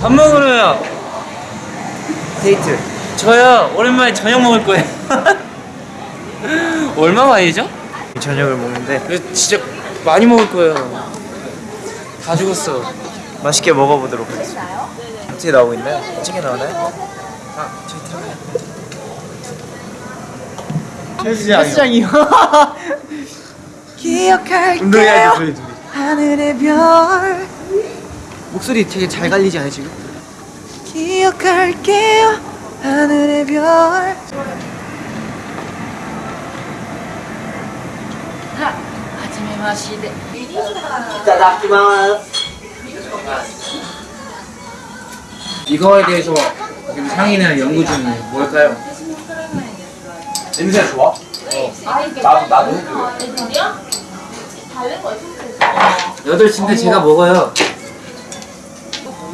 밥 먹으러요. 데이트. 저요. 오랜만에 저녁 먹을 거예요. 얼마 만이죠? 저녁을 먹는데 이거 진짜 많이 먹을 거예요. 다 죽었어. 맛있게 먹어보도록 하겠습니다. 어떻게 나오고 있나요? 어떻게 나오나요? 아, 저기 들어가요. 헬스장이요. 기억할게요. 하늘의 별. 목소리 되게 잘 갈리지 않아요 지금? 기억할게요. 하늘의 별. 이거에 대해서 지금 상의는 연구 중이에요. 뭘까요? 냄새 좋아? 나도 나도 해줘. 8시인데 제가 먹어요.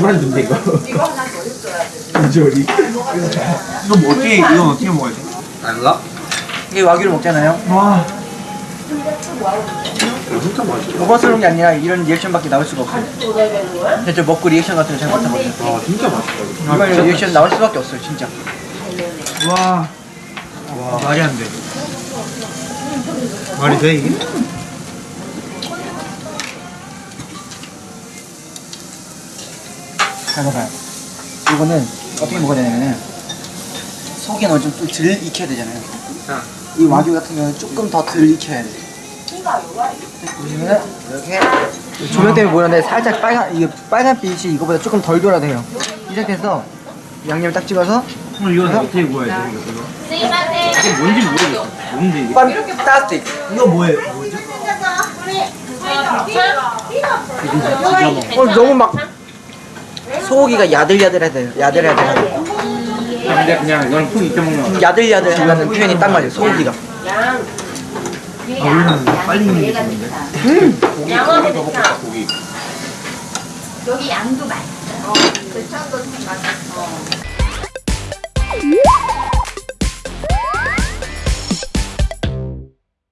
만 준대 이거. 조리. 이거 뭐 어떻게 이건 어떻게 먹어야 돼? 알라? 이게 와규를 먹잖아요 와. 진짜 맛있어. 먹어서는 게 아니라 이런 리액션밖에 나올 수가 없어요 저 먹고 리액션 같은 거잘 못하거든요 와 진짜 맛있다. 이건 리액션 나올 수밖에 없어요 진짜 와. 와 말이 안 돼. 말이 돼 이게? 잘 먹어요. 이거는 어떻게 먹어야 되냐면은 속이 어느 좀덜 익혀야 되잖아요. 이 와규 같은 경우는 조금 더 덜 익혀야 돼. 보시면은 이렇게 조명 때문에 보이는데 살짝 빨간 이게 빨간 빛이 이거보다 조금 덜 돌아야 돼요. 이 상태에서 양념 딱 찍어서 그럼 이건 어떻게 구워야 돼 이거? 이게 뭔지 모르겠어. 뭔데 이게? 판타스틱. 이거 뭐예요? 뭐죠? 어 너무 막 소고기가 야들야들해야 돼요. 야들야들. 근데 그냥 이건 푹 익혀 먹는 거. 야들야들하는 표현이 딱 맞아요. 소고기가. 아 우리는 빨리 익는 게 좋은데. 고기 고기 더 먹겠다 고기. 여기 양도 생각.